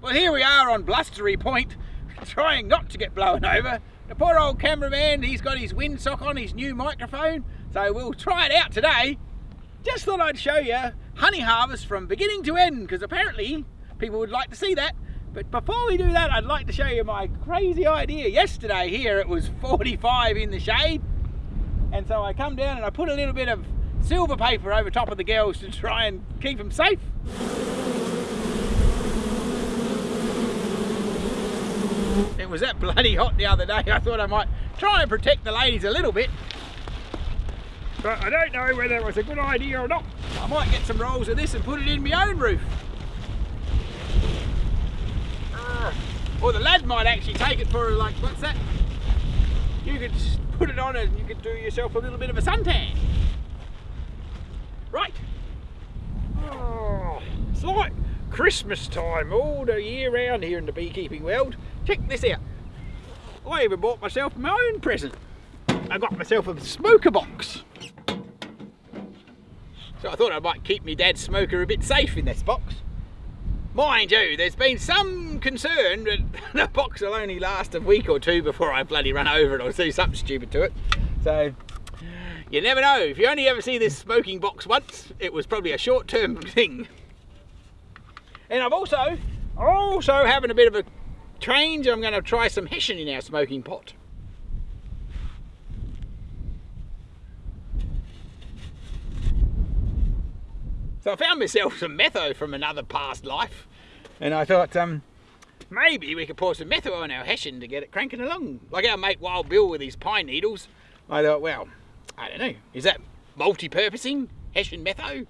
Well, here we are on Blustery Point, trying not to get blown over. The poor old cameraman, he's got his windsock on, his new microphone, so we'll try it out today. Just thought I'd show you honey harvest from beginning to end, because apparently people would like to see that. But before we do that, I'd like to show you my crazy idea. Yesterday here it was 45 in the shade, and so I come down and I put a little bit of silver paper over top of the girls to try and keep them safe. It was that bloody hot the other day, I thought I might try and protect the ladies a little bit. But I don't know whether it was a good idea or not. I might get some rolls of this and put it in my own roof. Ah. Or the lad might actually take it for like, what's that? You could put it on and you could do yourself a little bit of a suntan. Right. Oh, like Christmas time all the year round here in the beekeeping world. Check this out. I even bought myself my own present. I got myself a smoker box. So I thought I might keep my dad's smoker a bit safe in this box. Mind you, there's been some concern that the box will only last a week or two before I bloody run over it or do something stupid to it. So you never know. If you only ever see this smoking box once, it was probably a short-term thing. And I've also, also having a bit of a change. I'm going to try some Hessian in our smoking pot. So I found myself some metho from another past life. And I thought, um, maybe we could pour some metho on our Hessian to get it cranking along. Like our mate Wild Bill with his pine needles. I thought, well, I don't know, is that multi-purposing? Hessian metho?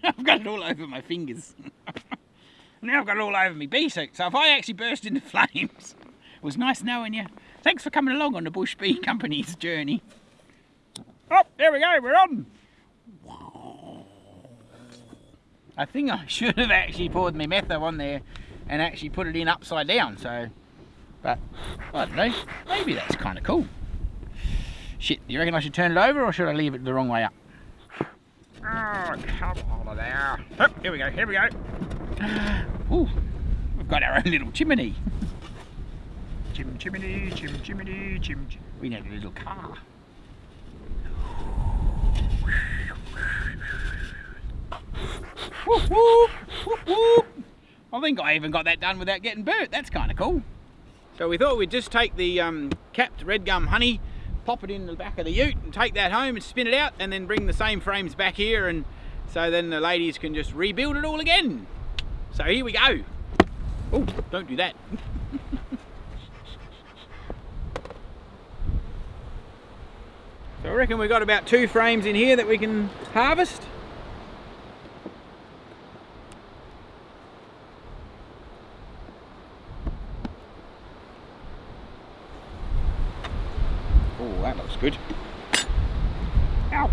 I've got it all over my fingers. now I've got it all over my bee suit. So if I actually burst into flames, it was nice knowing you. Thanks for coming along on the Bush Bee Company's journey. Oh, there we go, we're on. I think I should have actually poured my metho on there and actually put it in upside down, so, but I don't know, maybe that's kind of cool. Shit, do you reckon I should turn it over or should I leave it the wrong way up? Oh, come on there. Oh, here we go, here we go. Ooh, we've got our own little chimney. Chim chimney, chim chimney, chim chim. We need a little car. Whoop, whoop, whoop. I think I even got that done without getting burnt. That's kind of cool. So we thought we'd just take the um, capped red gum honey, pop it in the back of the ute and take that home and spin it out and then bring the same frames back here and so then the ladies can just rebuild it all again. So here we go. Oh, don't do that. so I reckon we've got about two frames in here that we can harvest. Good. Ow!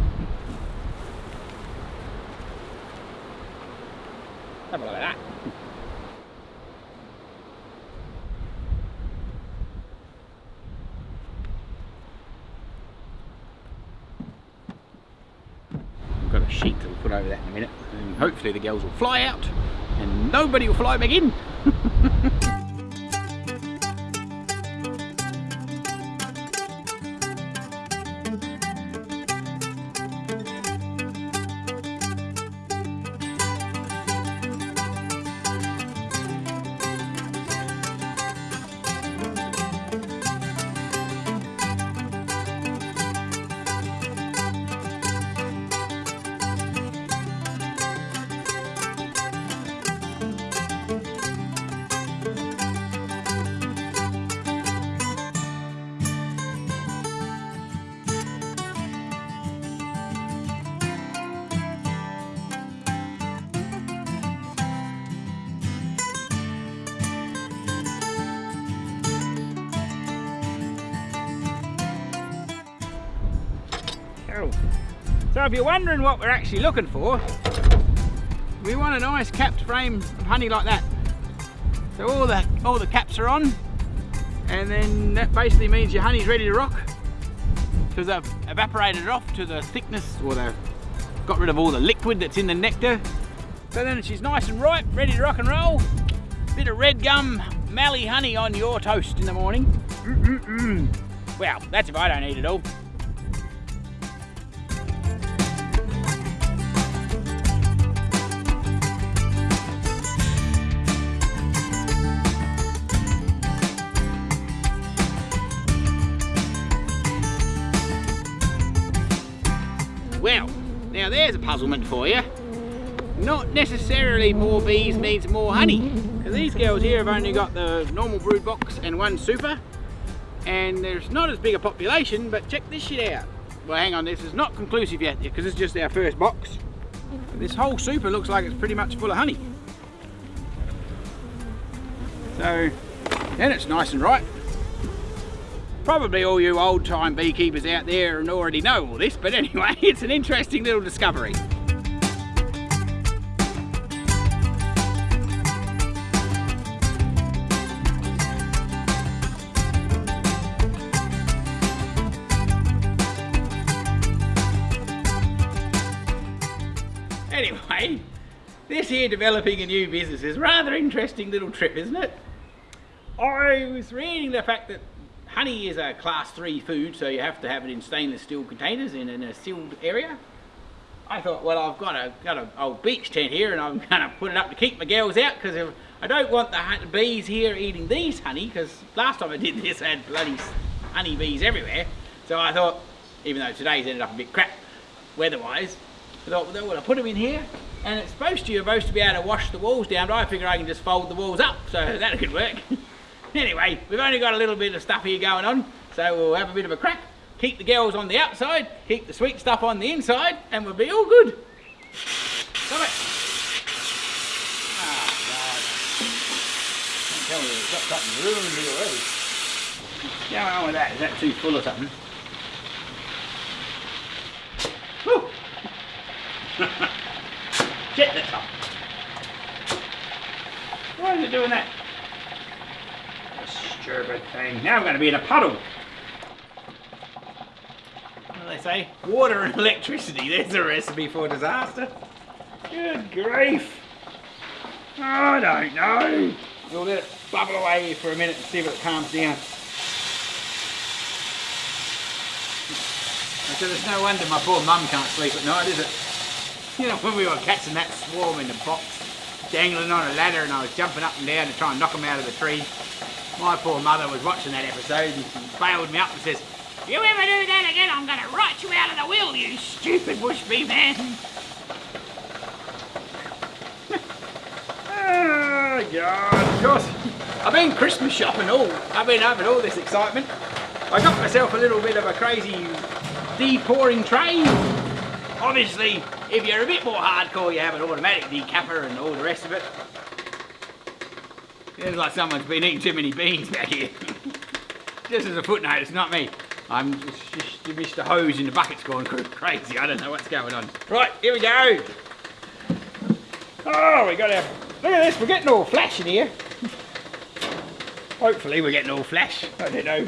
Have a look at that. We've got a sheet that we'll put over that in a minute and hopefully the girls will fly out and nobody will fly back in. If you're wondering what we're actually looking for, we want a nice capped frame of honey like that. So all the, all the caps are on, and then that basically means your honey's ready to rock because they've evaporated off to the thickness or they've got rid of all the liquid that's in the nectar So then she's nice and ripe, ready to rock and roll. Bit of red gum Mallee honey on your toast in the morning. Mm -mm -mm. Well, that's if I don't eat it all. Well, now there's a puzzlement for you. Not necessarily more bees means more honey. Because these girls here have only got the normal brood box and one super. And there's not as big a population, but check this shit out. Well, hang on, this is not conclusive yet, because it's just our first box. This whole super looks like it's pretty much full of honey. So, then it's nice and ripe. Probably all you old time beekeepers out there and already know all this, but anyway, it's an interesting little discovery. Anyway, this here developing a new business is rather interesting little trip, isn't it? I was reading the fact that honey is a class 3 food, so you have to have it in stainless steel containers in, in a sealed area. I thought, well, I've got a got an old beach tent here, and I'm going to put it up to keep my girls out because I don't want the bees here eating these honey. Because last time I did this, I had bloody honey bees everywhere. So I thought, even though today's ended up a bit crap weather-wise, I thought, well, well, I put them in here, and it's supposed to you're supposed to be able to wash the walls down, but I figure I can just fold the walls up, so that could work. Anyway, we've only got a little bit of stuff here going on, so we'll have a bit of a crack. Keep the girls on the outside, keep the sweet stuff on the inside, and we'll be all good. Stop it. Ah, God. Don't tell me we've got something ruined here already. What's going on with that? Is that too full or something? Woo! Shit, that's up. Why is it doing that? Stupid thing. Now I'm going to be in a puddle. What do they say? Water and electricity. There's a recipe for disaster. Good grief. I don't know. We'll let it bubble away for a minute and see if it calms down. So there's no wonder my poor mum can't sleep at night, is it? You know, when we were catching that swarm in the box, dangling on a ladder and I was jumping up and down to try and knock them out of the tree. My poor mother was watching that episode and she bailed me up and says, if you ever do that again, I'm going to write you out of the will, you stupid bush bee man. oh, God. Of course, I've been Christmas shopping all. I've been having all this excitement. I got myself a little bit of a crazy de-pouring tray. Obviously, if you're a bit more hardcore, you have an automatic decapper and all the rest of it. It's like someone's been eating too many beans back here. just as a footnote, it's not me. I'm just, just Mr. Hose in the bucket's going crazy. I don't know what's going on. Right, here we go. Oh, we got our... Look at this, we're getting all flash in here. Hopefully we're getting all flash. I don't know.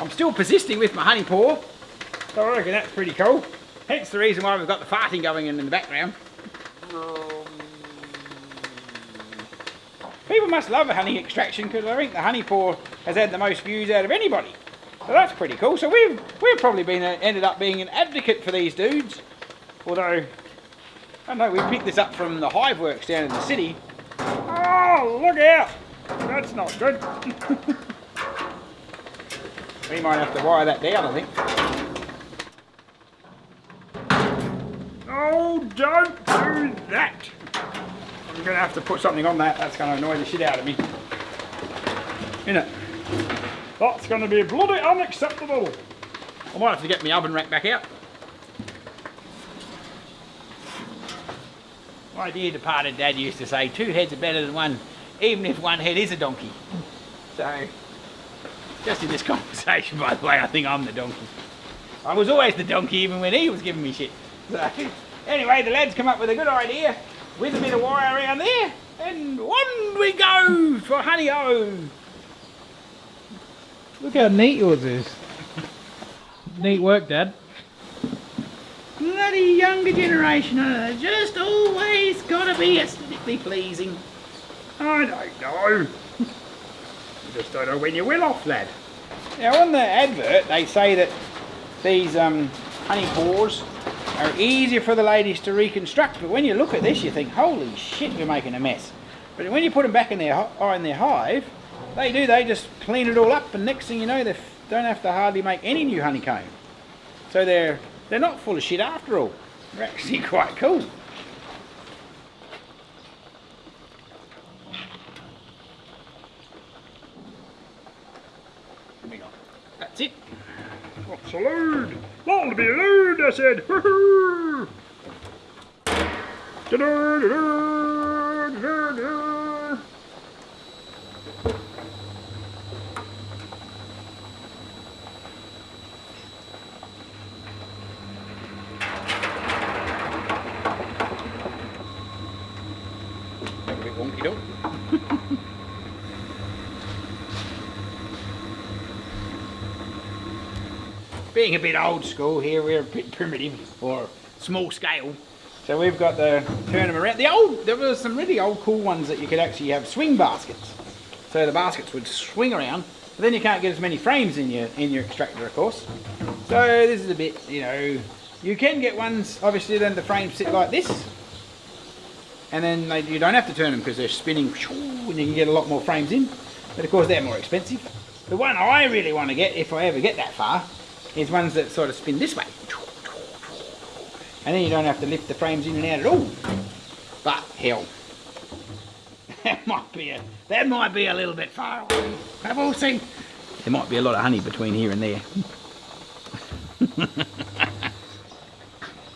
I'm still persisting with my honey pour. So I reckon that's pretty cool. Hence the reason why we've got the farting going in in the background. Um, people must love a honey extraction because I think the honey pour has had the most views out of anybody. So that's pretty cool. So we've we've probably been a, ended up being an advocate for these dudes. Although I know, we picked this up from the hive works down in the city. Oh, look out! That's not good. we might have to wire that down, I think. Don't do that! I'm going to have to put something on that. That's going to annoy the shit out of me. Isn't it? That's going to be bloody unacceptable. I might have to get my oven rack back out. My dear departed dad used to say, two heads are better than one, even if one head is a donkey. So, just in this conversation, by the way, I think I'm the donkey. I was always the donkey even when he was giving me shit. So, anyway, the lads come up with a good idea with a bit of wire around there, and on we go for honey o. Look how neat yours is. Neat work, Dad. Bloody younger generation. Uh, just always got to be aesthetically pleasing. I don't know. just don't know when you will off, lad. Now on the advert they say that these um, honey pours are easier for the ladies to reconstruct, but when you look at this you think, holy shit, we're making a mess. But when you put them back in their, in their hive, they do, they just clean it all up and next thing you know they don't have to hardly make any new honeycomb. So they're, they're not full of shit after all. They're actually quite cool. That's it. What's a load? That'll be a load, I said. da -da -da being a bit old school here, we're a bit primitive or small scale. So we've got the turn them around. The old, there were some really old cool ones that you could actually have swing baskets. So the baskets would swing around, but then you can't get as many frames in your in your extractor, of course. So this is a bit, you know, you can get ones. Obviously, then the frames sit like this, and then they, you don't have to turn them because they're spinning, and you can get a lot more frames in. But of course, they're more expensive. The one I really want to get, if I ever get that far, is ones that sort of spin this way. And then you don't have to lift the frames in and out at all. But hell, that might be a that might be a little bit far away. Have all seen. There might be a lot of honey between here and there.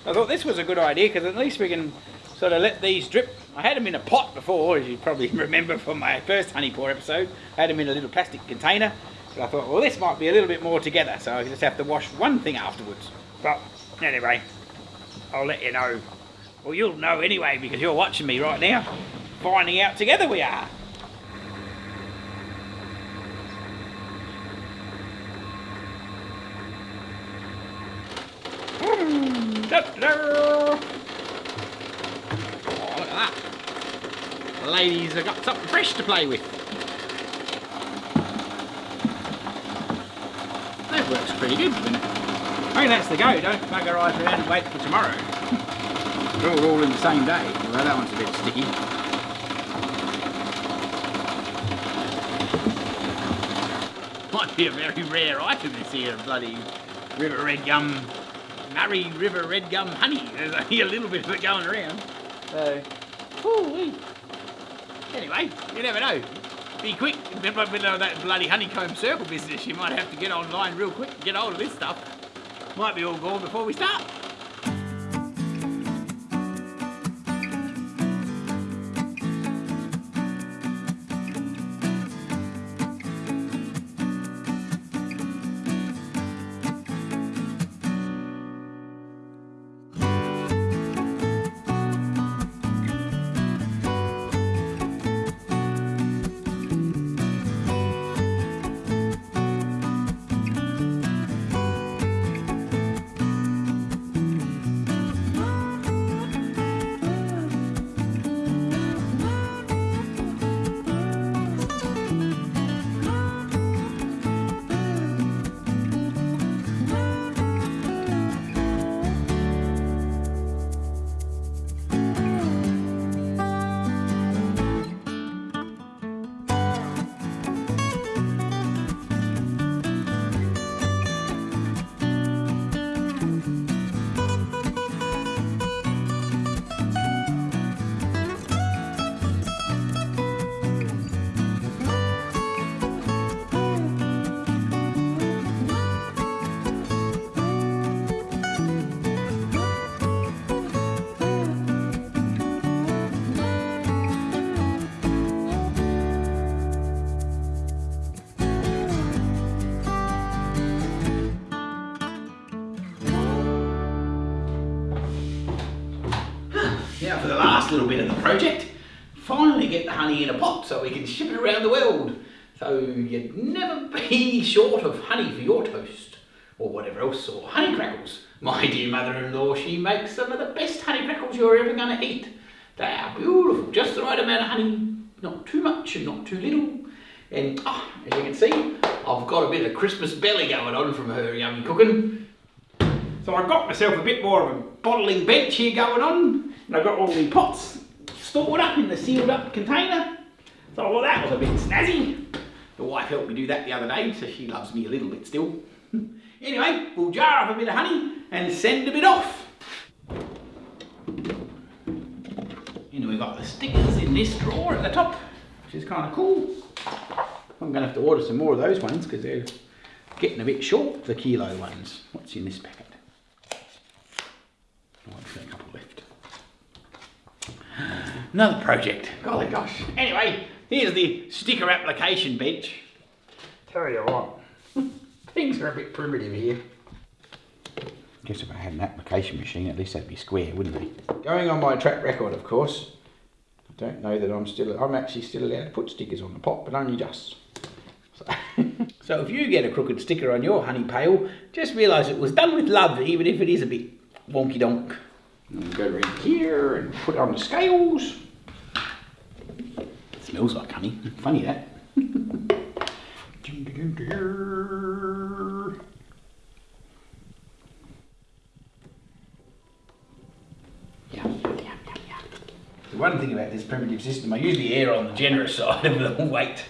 I thought this was a good idea because at least we can sort of let these drip. I had them in a pot before, as you probably remember from my first honey pour episode. I had them in a little plastic container but I thought, well, this might be a little bit more together, so I just have to wash one thing afterwards. But anyway, I'll let you know. Well, you'll know anyway because you're watching me right now. Finding out together we are. Hmm, oh, look at that. The ladies have got something fresh to play with. Works pretty good. doesn't it? I think that's the go. Don't bugger right around and wait for tomorrow. They're all, in the same day. Well, that one's a bit sticky. Might be a very rare item this here, bloody river red gum, Murray River red gum honey. There's only a little bit of it going around. So, Anyway, you never know be quick. With that bloody honeycomb circle business, you might have to get online real quick and get hold of this stuff. Might be all gone before we start. Little bit of the project, finally get the honey in a pot so we can ship it around the world. So you'd never be short of honey for your toast or whatever else, or honey crackles. My dear mother-in-law, she makes some of the best honey crackles you're ever going to eat. They are beautiful, just the right amount of honey, not too much and not too little. And oh, as you can see, I've got a bit of Christmas belly going on from her yummy cooking. So I've got myself a bit more of a bottling bench here going on. And I've got all the pots stored up in the sealed up container. So well, that was a bit snazzy. The wife helped me do that the other day, so she loves me a little bit still. anyway, we'll jar up a bit of honey and send a bit off. And we've got the stickers in this drawer at the top, which is kind of cool. I'm going to have to order some more of those ones because they're getting a bit short, the kilo ones. What's in this packet? Oh, I've got a couple left. Another project. Golly gosh. Anyway, here's the sticker application bench. Tell you what. Things are a bit primitive here. Guess if I had an application machine, at least that'd be square, wouldn't they? Going on my track record, of course. I don't know that I'm still. I'm actually still allowed to put stickers on the pot, but only just. So, so if you get a crooked sticker on your honey pail, just realise it was done with love, even if it is a bit wonky donk. Go around here and put it on the scales. Smells like honey. Funny that. The one thing about this primitive system, I usually err on the generous side of the weight.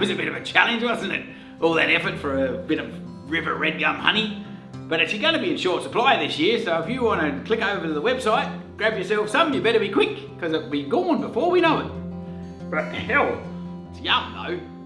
Was a bit of a challenge, wasn't it? All that effort for a bit of river red gum honey. But it's going to be in short supply this year, so if you want to click over to the website, grab yourself some, you better be quick, because it'll be gone before we know it. But hell, It's yum though.